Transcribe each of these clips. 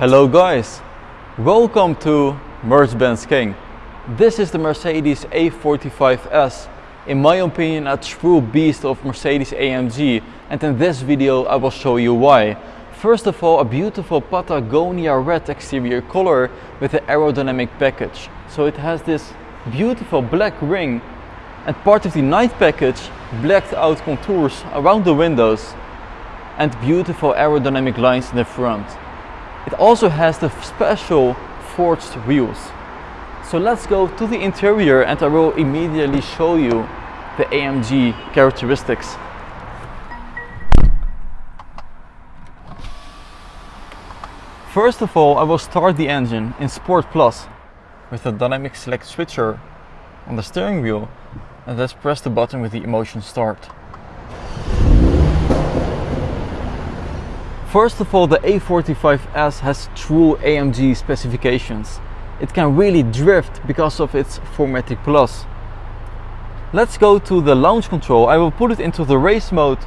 Hello guys, welcome to Mercedes-Benz King. This is the Mercedes A45S, in my opinion a true beast of Mercedes AMG and in this video I will show you why. First of all a beautiful Patagonia red exterior color with an aerodynamic package. So it has this beautiful black ring and part of the night package blacked out contours around the windows and beautiful aerodynamic lines in the front. It also has the special forged wheels. So let's go to the interior and I will immediately show you the AMG characteristics. First of all, I will start the engine in Sport Plus with the dynamic select switcher on the steering wheel and let's press the button with the emotion start. First of all, the A45S has true AMG specifications. It can really drift because of its 4MATIC Plus. Let's go to the launch control. I will put it into the race mode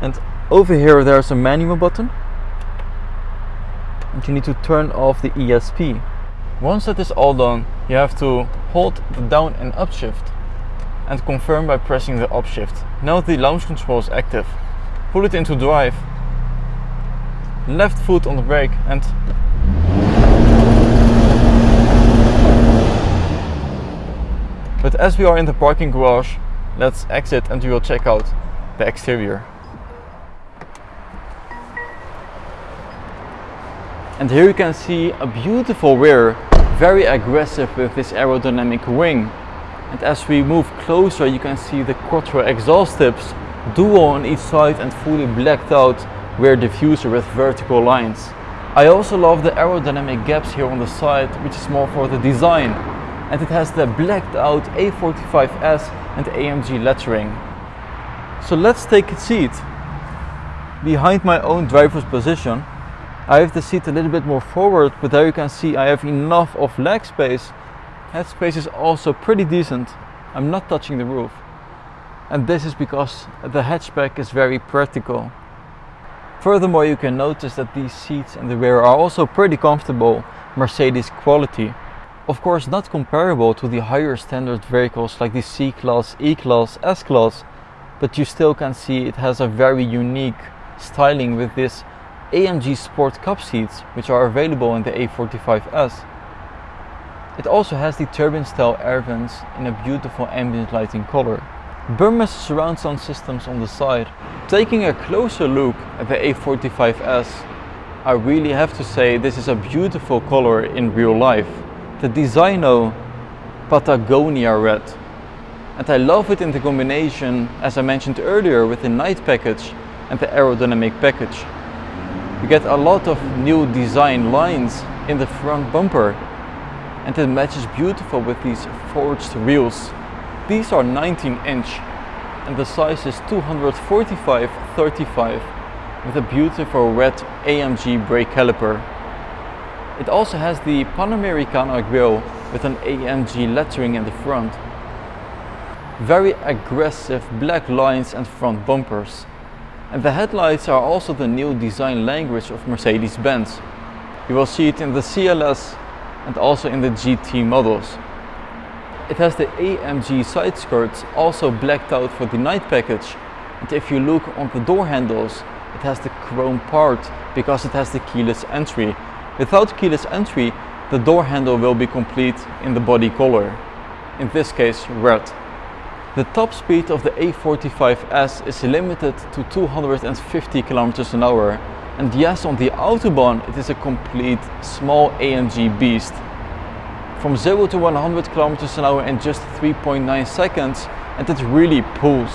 and over here there's a manual button and you need to turn off the ESP. Once that is all done, you have to hold the down and up shift and confirm by pressing the up shift. Now the launch control is active. Put it into drive left foot on the brake and but as we are in the parking garage let's exit and we will check out the exterior. And here you can see a beautiful rear very aggressive with this aerodynamic wing. And as we move closer you can see the quattro exhaust tips dual on each side and fully blacked out rear diffuser with vertical lines. I also love the aerodynamic gaps here on the side, which is more for the design. And it has the blacked out A45S and AMG lettering. So let's take a seat. Behind my own driver's position, I have the seat a little bit more forward, but there you can see I have enough of leg space. Head space is also pretty decent. I'm not touching the roof. And this is because the hatchback is very practical. Furthermore, you can notice that these seats in the rear are also pretty comfortable Mercedes quality. Of course not comparable to the higher standard vehicles like the C-Class, E-Class, S-Class, but you still can see it has a very unique styling with this AMG Sport Cup seats which are available in the A45S. It also has the turbine style air vents in a beautiful ambient lighting color. Burmester surround sound systems on the side. Taking a closer look at the A45S, I really have to say this is a beautiful color in real life. The Designo Patagonia red. And I love it in the combination, as I mentioned earlier, with the night package and the aerodynamic package. You get a lot of new design lines in the front bumper and it matches beautiful with these forged wheels these are 19 inch and the size is 245-35 with a beautiful red AMG brake caliper. It also has the Panamericana grille with an AMG lettering in the front. Very aggressive black lines and front bumpers. And the headlights are also the new design language of Mercedes-Benz. You will see it in the CLS and also in the GT models. It has the AMG side skirts also blacked out for the night package. And if you look on the door handles, it has the chrome part because it has the keyless entry. Without keyless entry, the door handle will be complete in the body color. In this case, red. The top speed of the A45S is limited to 250 km an hour. And yes, on the Autobahn, it is a complete small AMG beast from 0 to 100 kilometers an hour in just 3.9 seconds and it really pulls.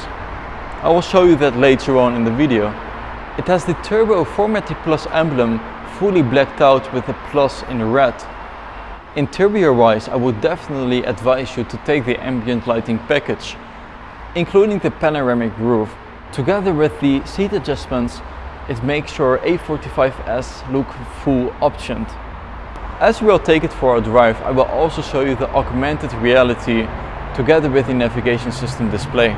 I will show you that later on in the video. It has the Turbo 4MATIC Plus emblem fully blacked out with the plus in red. Interior wise I would definitely advise you to take the ambient lighting package, including the panoramic roof. Together with the seat adjustments, it makes your A45S look full optioned. As we will take it for a drive, I will also show you the augmented reality together with the navigation system display.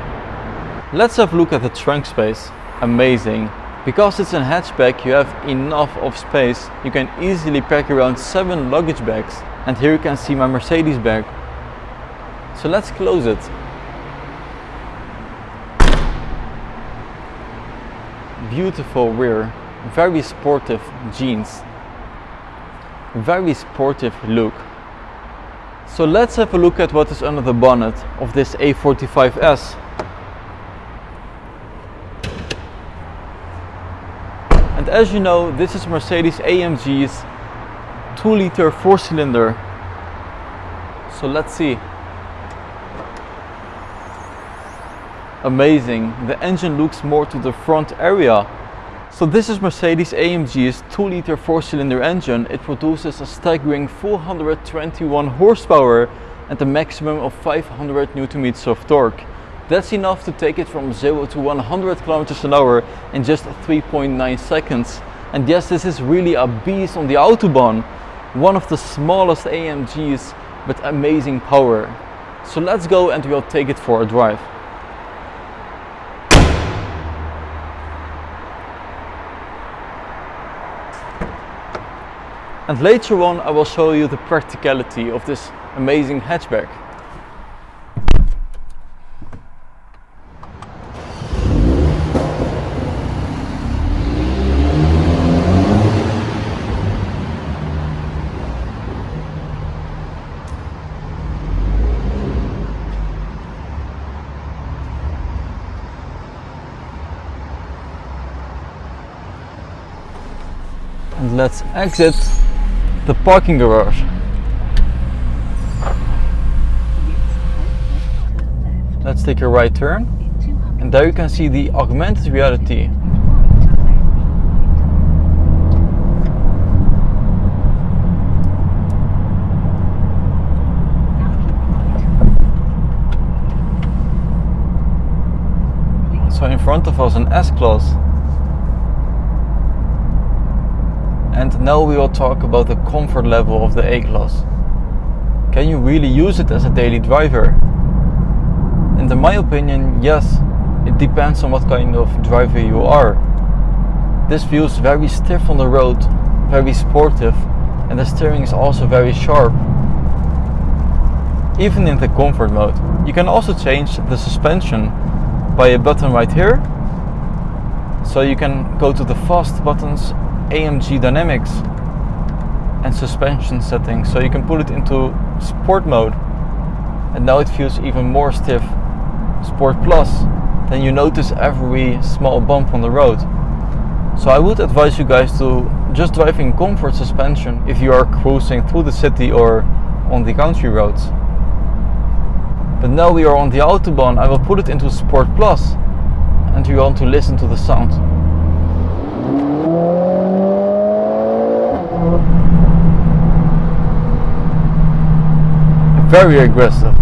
Let's have a look at the trunk space. Amazing. Because it's a hatchback you have enough of space, you can easily pack around 7 luggage bags. And here you can see my Mercedes bag. So let's close it. Beautiful rear, very sportive jeans, very sportive look. So let's have a look at what is under the bonnet of this A45S. And as you know, this is Mercedes AMG's 2 liter 4 cylinder. So let's see. Amazing, the engine looks more to the front area. So this is Mercedes AMG's 2 liter 4 cylinder engine. It produces a staggering 421 horsepower and a maximum of 500 newton meters of torque. That's enough to take it from 0 to 100 kilometers an hour in just 3.9 seconds. And yes, this is really a beast on the Autobahn. One of the smallest AMGs with amazing power. So let's go and we'll take it for a drive. And later on I will show you the practicality of this amazing hatchback. and let's exit the parking garage. Let's take a right turn and there you can see the augmented reality. So in front of us an S-Class And now we will talk about the comfort level of the A-Class. Can you really use it as a daily driver? And in my opinion, yes, it depends on what kind of driver you are. This feels very stiff on the road, very sportive, and the steering is also very sharp. Even in the comfort mode. You can also change the suspension by a button right here. So you can go to the fast buttons AMG dynamics and suspension settings. So you can put it into sport mode and now it feels even more stiff. Sport plus then you notice every small bump on the road. So I would advise you guys to just drive in comfort suspension if you are cruising through the city or on the country roads. But now we are on the autobahn I will put it into sport plus and you want to listen to the sound very aggressive.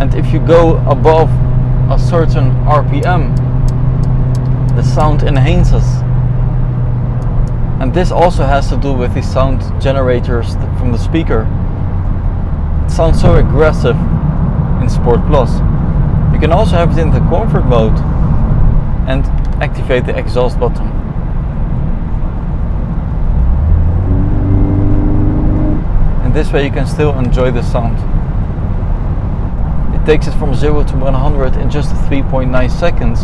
And if you go above a certain RPM, the sound enhances. And this also has to do with the sound generators from the speaker. It sounds so aggressive in Sport Plus. You can also have it in the comfort mode and activate the exhaust button. This way you can still enjoy the sound. It takes it from 0 to 100 in just 3.9 seconds,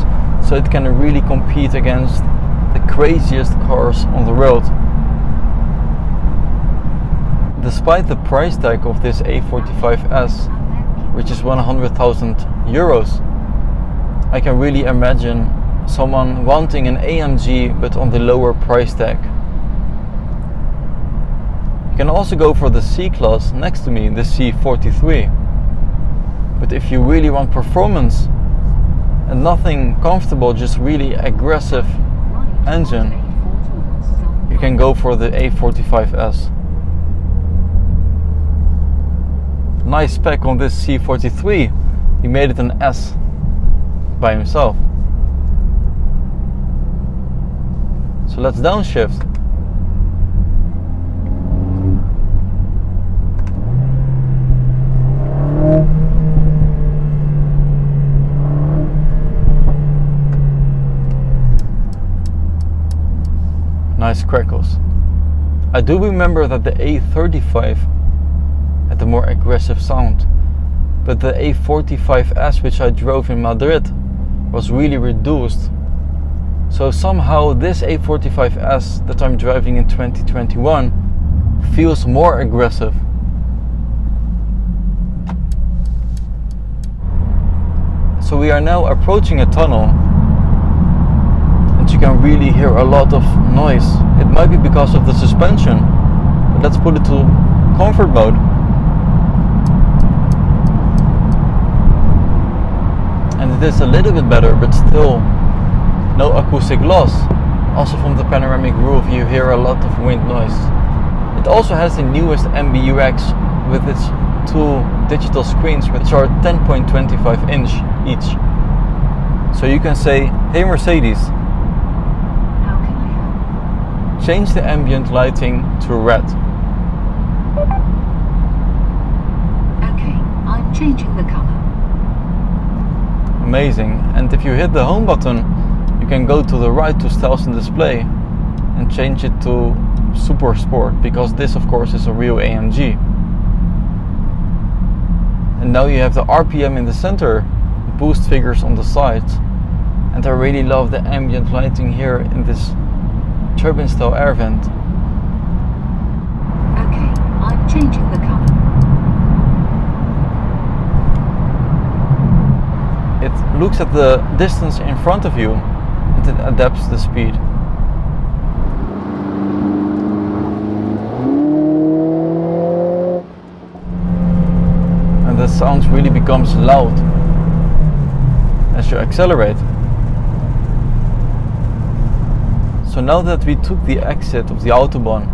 so it can really compete against the craziest cars on the road. Despite the price tag of this A45S, which is 100,000 euros, I can really imagine someone wanting an AMG but on the lower price tag can also go for the C-Class next to me, the C43. But if you really want performance and nothing comfortable, just really aggressive engine, you can go for the A45S. Nice spec on this C43. He made it an S by himself. So let's downshift. Crackles. I do remember that the A35 had a more aggressive sound, but the A45S which I drove in Madrid was really reduced. So somehow this A45S that I'm driving in 2021 feels more aggressive. So we are now approaching a tunnel can really hear a lot of noise. It might be because of the suspension, but let's put it to comfort mode. And it is a little bit better, but still no acoustic loss. Also from the panoramic roof you hear a lot of wind noise. It also has the newest MBUX with its two digital screens which are 10.25 inch each. So you can say, hey Mercedes, change the ambient lighting to red. Okay, I'm changing the color. Amazing. And if you hit the home button, you can go to the right to styles and display and change it to super sport because this of course is a real AMG and now you have the RPM in the center boost figures on the sides and I really love the ambient lighting here in this turbine style air vent Okay, I'm changing the color. it looks at the distance in front of you and it adapts the speed. And the sound really becomes loud as you accelerate so now that we took the exit of the autobahn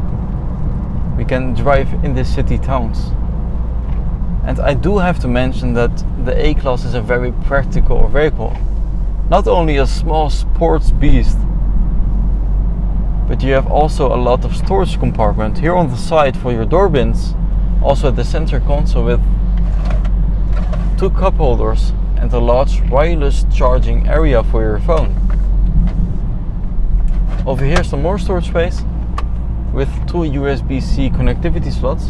we can drive in the city towns and I do have to mention that the A-Class is a very practical vehicle. Not only a small sports beast, but you have also a lot of storage compartment here on the side for your door bins. Also at the center console with two cup holders and a large wireless charging area for your phone. Over here some more storage space with two USB-C connectivity slots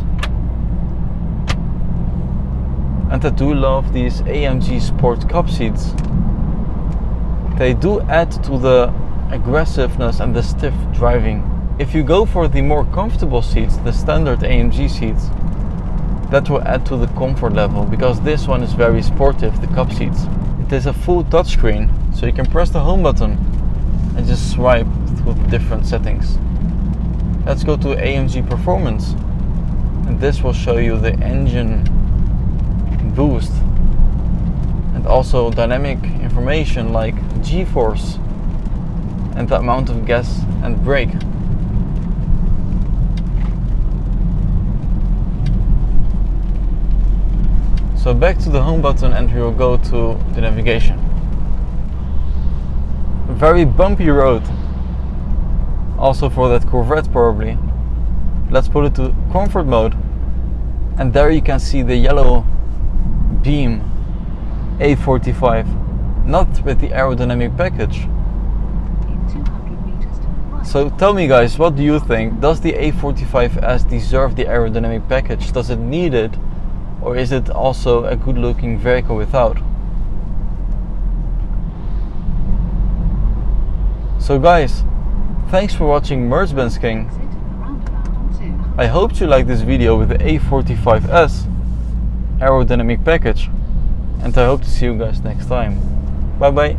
and I do love these AMG Sport Cup seats. They do add to the aggressiveness and the stiff driving. If you go for the more comfortable seats, the standard AMG seats, that will add to the comfort level because this one is very sportive, the cup seats. It is a full touchscreen, so you can press the home button and just swipe the different settings. Let's go to AMG Performance and this will show you the engine boost and also dynamic information like g-force and the amount of gas and brake. So back to the home button and we will go to the navigation. Very bumpy road. Also for that Corvette probably. Let's put it to comfort mode. And there you can see the yellow beam A45 not with the aerodynamic package In 200 meters to the right. so tell me guys what do you think does the A45S deserve the aerodynamic package does it need it or is it also a good looking vehicle without so guys thanks for watching Mercedes King Exit roundabout on 200. I hope you liked this video with the A45S aerodynamic package and I hope to see you guys next time. Bye bye.